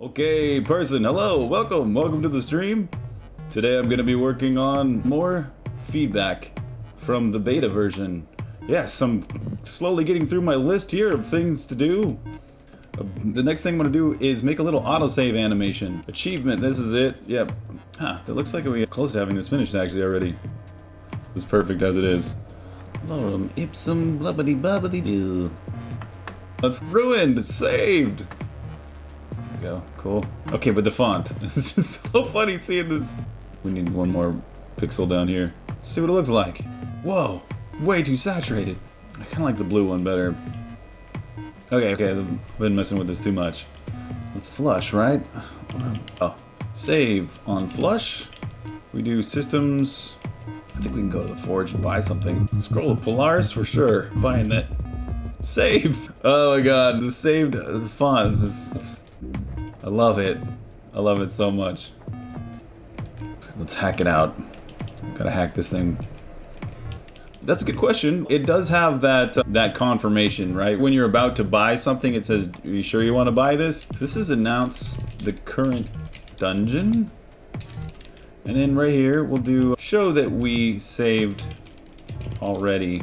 Okay, person, hello, welcome, welcome to the stream. Today I'm gonna be working on more feedback from the beta version. Yes, I'm slowly getting through my list here of things to do. Uh, the next thing I'm gonna do is make a little autosave animation. Achievement, this is it, yep. Huh, it looks like we're close to having this finished actually already. It's perfect as it is. Lorem ipsum blubbity bubbity doo. That's ruined, saved go. Cool. Okay, but the font. It's just so funny seeing this. We need one more pixel down here. Let's see what it looks like. Whoa, way too saturated. I kind of like the blue one better. Okay, okay, I've been messing with this too much. Let's flush, right? Oh, save on flush. We do systems. I think we can go to the forge and buy something. Scroll of Polaris for sure. Buying that. Saved! Oh my god, the saved uh, font. This is, I love it. I love it so much. Let's hack it out. Gotta hack this thing. That's a good question. It does have that uh, that confirmation, right? When you're about to buy something, it says, "Are you sure you want to buy this?" This is announce the current dungeon, and then right here we'll do show that we saved already,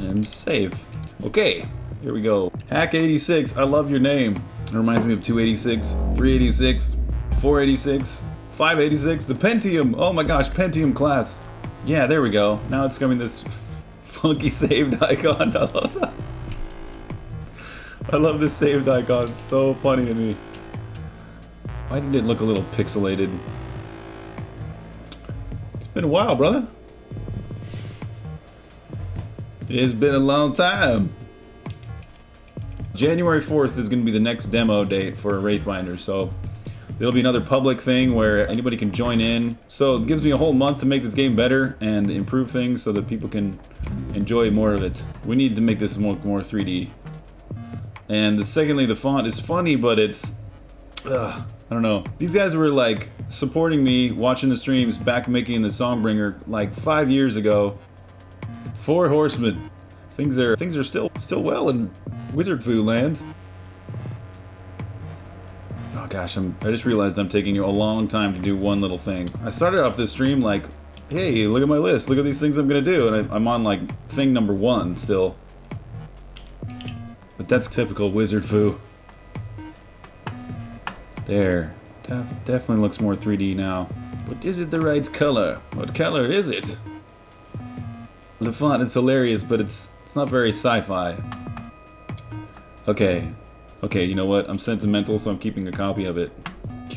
and save. Okay, here we go. Hack 86. I love your name. It reminds me of 286, 386, 486, 586, the Pentium. Oh my gosh, Pentium class. Yeah, there we go. Now it's coming this funky saved icon. I love that. I love this saved icon. It's so funny to me. Why did it look a little pixelated? It's been a while, brother. It's been a long time. January 4th is going to be the next demo date for Wraithbinder, so there'll be another public thing where anybody can join in. So it gives me a whole month to make this game better and improve things so that people can enjoy more of it. We need to make this more, more 3D. And secondly, the font is funny, but it's... Ugh, I don't know. These guys were like supporting me, watching the streams, back making the Songbringer like five years ago. Four Horsemen. Things are things are still still well in Wizard Fu land. Oh gosh, I'm, I just realized I'm taking you a long time to do one little thing. I started off this stream like, hey, look at my list, look at these things I'm gonna do, and I, I'm on like thing number one still. But that's typical Wizard Fu. There. Def definitely looks more 3D now. But is it the right color? What color is it? The font is hilarious, but it's it's not very sci-fi. Okay. Okay, you know what? I'm sentimental, so I'm keeping a copy of it.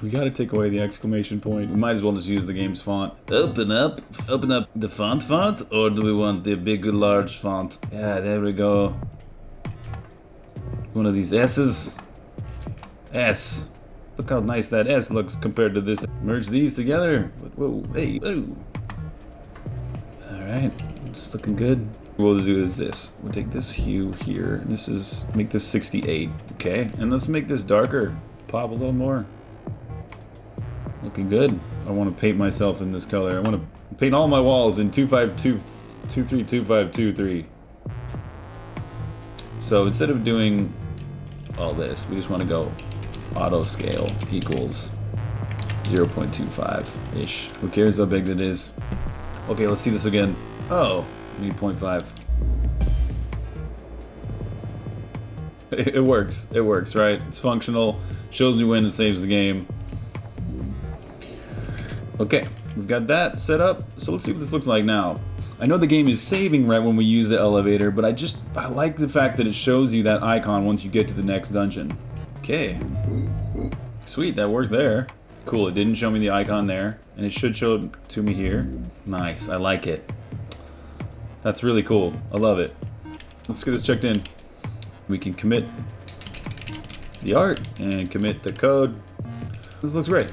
We gotta take away the exclamation point. We might as well just use the game's font. Open up. Open up the font font, or do we want the big, large font? Yeah, there we go. One of these S's. S. Look how nice that S looks compared to this. Merge these together. Whoa, hey, whoa. Alright, it's looking good. We'll do is this. We'll take this hue here. This is, make this 68. Okay, and let's make this darker. Pop a little more. Looking good. I want to paint myself in this color. I want to paint all my walls in 252, 232523. So instead of doing all this, we just want to go auto scale equals 0.25-ish. Who cares how big that is? Okay, let's see this again. Oh, need 0.5. It works. It works, right? It's functional. Shows me when it saves the game. Okay, we've got that set up. So let's see what this looks like now. I know the game is saving right when we use the elevator, but I just I like the fact that it shows you that icon once you get to the next dungeon. Okay. Sweet, that worked there. Cool, it didn't show me the icon there, and it should show it to me here. Nice, I like it. That's really cool. I love it. Let's get this checked in. We can commit the art and commit the code. This looks great.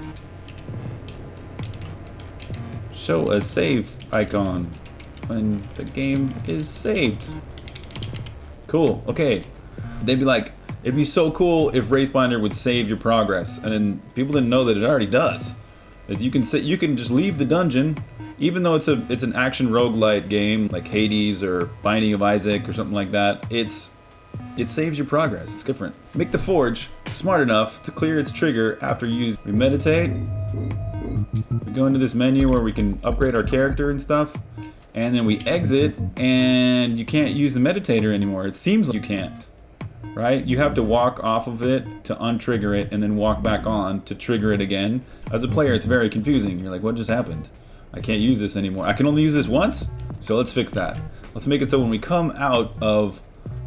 Show a save icon when the game is saved. Cool. Okay. They'd be like, it'd be so cool if Wraithbinder would save your progress, and then people didn't know that it already does. That you can say you can just leave the dungeon, even though it's a it's an action roguelite game like Hades or Binding of Isaac or something like that. It's it saves your progress. It's different. Make the forge smart enough to clear its trigger after you use. We meditate. We go into this menu where we can upgrade our character and stuff. And then we exit and you can't use the meditator anymore. It seems like you can't. Right? You have to walk off of it to untrigger it and then walk back on to trigger it again. As a player, it's very confusing. You're like, what just happened? I can't use this anymore. I can only use this once? So let's fix that. Let's make it so when we come out of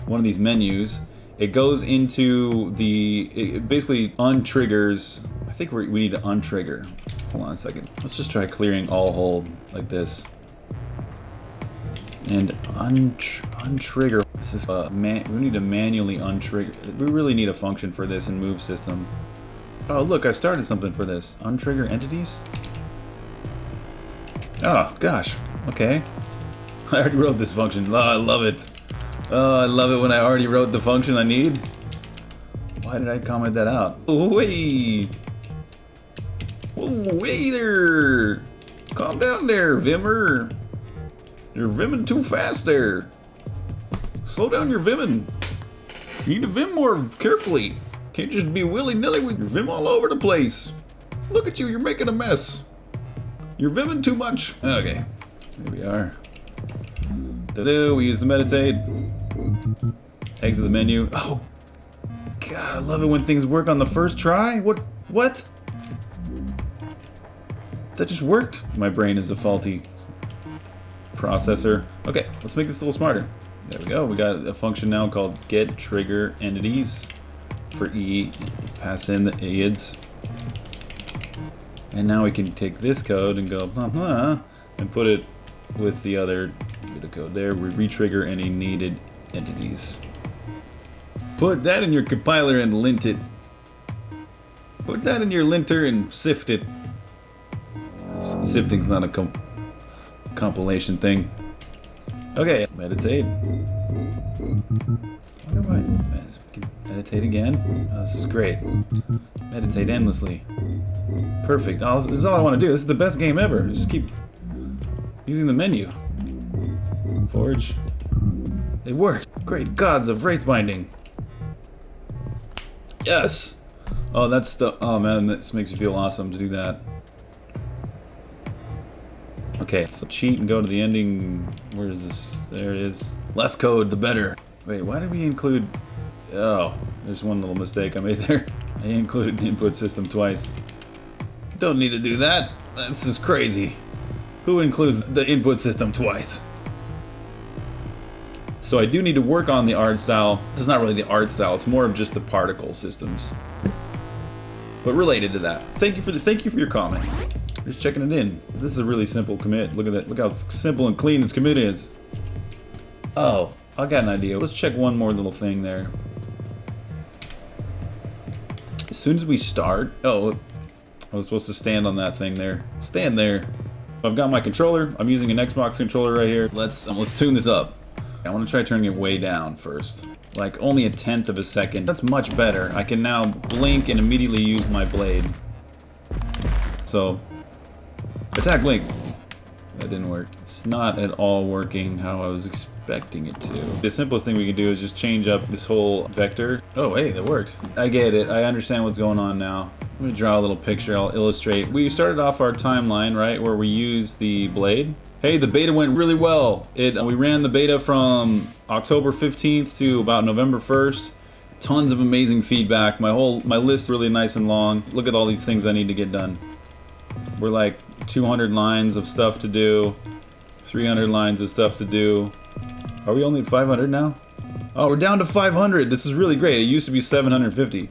one of these menus, it goes into the, it basically untriggers, I think we need to untrigger. Hold on a second. Let's just try clearing all hold like this. And untr untrigger, this is, uh, man we need to manually untrigger, we really need a function for this in move system. Oh look, I started something for this. Untrigger entities? Oh, gosh, okay. I already wrote this function. Oh, I love it. Oh, I love it when I already wrote the function I need. Why did I comment that out? Wait. Oh, waiter. Calm down there, Vimmer. You're vimming too fast there. Slow down your vimming. You need to vim more carefully. Can't just be willy-nilly with your vim all over the place. Look at you, you're making a mess. You're vimming too much. Okay, here we are. Da-do, we use the meditate. Exit the menu. Oh, God, I love it when things work on the first try. What? What? That just worked. My brain is a faulty processor. Okay, let's make this a little smarter. There we go. We got a function now called get trigger entities for E. Pass in the IDs. And now we can take this code and go blah blah and put it with the other bit of code there. We retrigger any needed entities. Put that in your compiler and lint it. Put that in your linter and sift it. Sifting's not a com compilation thing. Okay, meditate. Meditate again. Oh, this is great. Meditate endlessly. Perfect. Oh, this is all I want to do. This is the best game ever. Just keep using the menu. Forge. It worked. Great gods of Wraithbinding. Yes! Oh, that's the... Oh, man, this makes you feel awesome to do that. Okay, so cheat and go to the ending... Where is this? There it is. Less code, the better. Wait, why did we include... Oh, there's one little mistake I made there. I included the input system twice. Don't need to do that. This is crazy. Who includes the input system twice? So I do need to work on the art style. This is not really the art style, it's more of just the particle systems. But related to that. Thank you for the thank you for your comment. Just checking it in. This is a really simple commit. Look at that. Look how simple and clean this commit is. Oh, I got an idea. Let's check one more little thing there. As soon as we start... Oh, I was supposed to stand on that thing there. Stand there. I've got my controller. I'm using an Xbox controller right here. Let's um, let's tune this up. I want to try turning it way down first. Like only a tenth of a second. That's much better. I can now blink and immediately use my blade. So, attack Link! That didn't work. It's not at all working how I was expecting it to. The simplest thing we can do is just change up this whole vector. Oh, hey, that worked. I get it. I understand what's going on now. Let me draw a little picture. I'll illustrate. We started off our timeline, right, where we use the blade. Hey, the beta went really well. It We ran the beta from October 15th to about November 1st. Tons of amazing feedback. My whole my list really nice and long. Look at all these things I need to get done. We're like 200 lines of stuff to do, 300 lines of stuff to do. Are we only at 500 now? Oh, we're down to 500. This is really great. It used to be 750.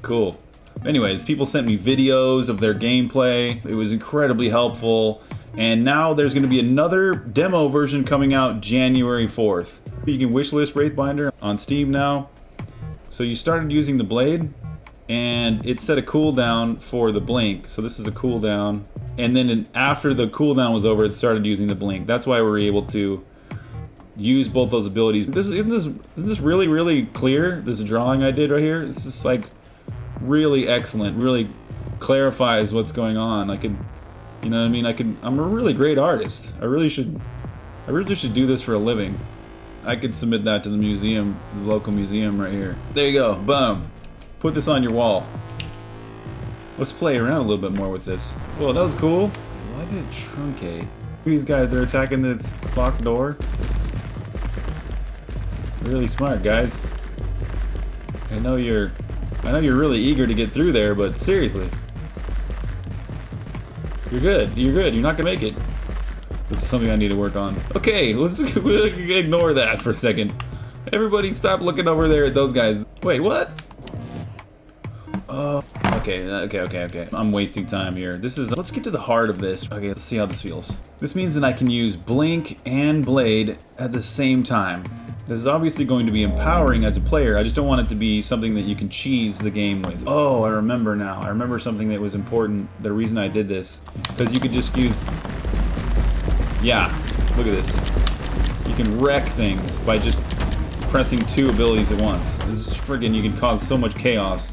Cool. Anyways, people sent me videos of their gameplay. It was incredibly helpful. And now there's going to be another demo version coming out January 4th. You can wishlist Wraithbinder on Steam now. So you started using the blade, and it set a cooldown for the blink. So this is a cooldown. And then after the cooldown was over, it started using the blink. That's why we are able to use both those abilities. This isn't this isn't this really really clear? This drawing I did right here. This is like really excellent. Really clarifies what's going on. I could you know what I mean? I could. I'm a really great artist. I really should. I really should do this for a living. I could submit that to the museum, the local museum right here. There you go, boom. Put this on your wall. Let's play around a little bit more with this. Well, that was cool. Why did it truncate? These guys, they're attacking this locked door. Really smart, guys. I know you're... I know you're really eager to get through there, but seriously. You're good. You're good. You're not gonna make it. This is something I need to work on. Okay, let's ignore that for a second. Everybody stop looking over there at those guys. Wait, what? Okay, okay, okay, okay. I'm wasting time here. This is, let's get to the heart of this. Okay, let's see how this feels. This means that I can use Blink and Blade at the same time. This is obviously going to be empowering as a player. I just don't want it to be something that you can cheese the game with. Oh, I remember now. I remember something that was important. The reason I did this. Because you could just use... Yeah, look at this. You can wreck things by just pressing two abilities at once. This is friggin' you can cause so much chaos.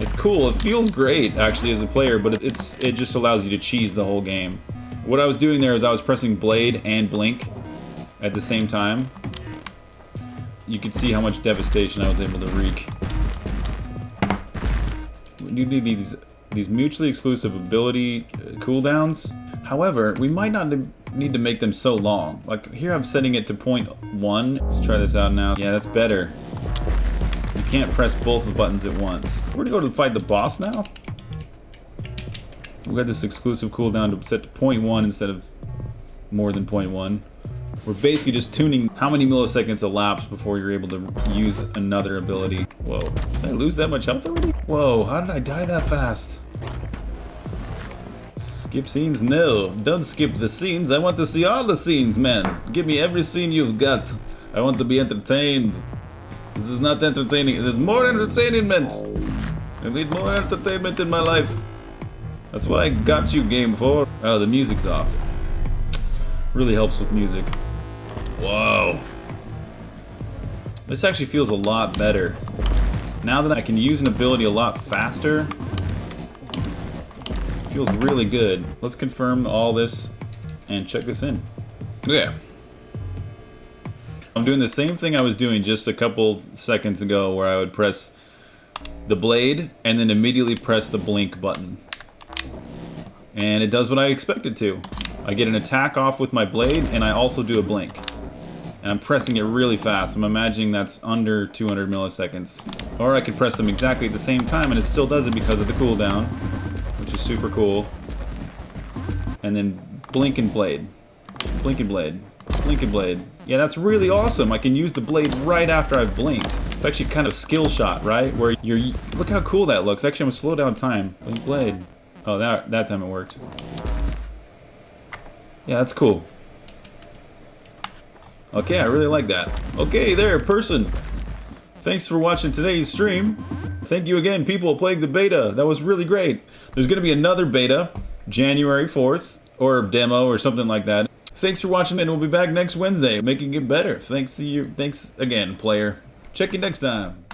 It's cool. It feels great, actually, as a player, but it's it just allows you to cheese the whole game. What I was doing there is I was pressing Blade and Blink at the same time. You can see how much devastation I was able to wreak. You need these these mutually exclusive ability uh, cooldowns. However, we might not need to make them so long. Like here I'm setting it to point one. Let's try this out now. Yeah, that's better can't press both the buttons at once. We're gonna go to fight the boss now. We got this exclusive cooldown to set to 0.1 instead of more than 0.1. We're basically just tuning how many milliseconds elapse before you're able to use another ability. Whoa, did I lose that much health already? Whoa, how did I die that fast? Skip scenes? No, don't skip the scenes. I want to see all the scenes, man. Give me every scene you've got. I want to be entertained. This is not entertaining. It is more entertainment. I need more entertainment in my life. That's what I got you, game for. Oh, the music's off. Really helps with music. Whoa. This actually feels a lot better. Now that I can use an ability a lot faster, feels really good. Let's confirm all this and check this in. Okay. I'm doing the same thing I was doing just a couple seconds ago where I would press the blade and then immediately press the blink button. And it does what I expected to. I get an attack off with my blade and I also do a blink. And I'm pressing it really fast. I'm imagining that's under 200 milliseconds. Or I could press them exactly at the same time and it still does it because of the cooldown, which is super cool. And then blink and blade. Blink and blade. Blink and blade. Yeah, that's really awesome. I can use the blade right after I've blinked. It's actually kind of skill shot, right? Where you're... Look how cool that looks. Actually, I'm gonna slow down time. Blink blade. Oh, that, that time it worked. Yeah, that's cool. Okay, I really like that. Okay, there, person. Thanks for watching today's stream. Thank you again, people playing the beta. That was really great. There's going to be another beta, January 4th, or demo or something like that. Thanks for watching, and we'll be back next Wednesday, making it better. Thanks to you. Thanks again, player. Check you next time.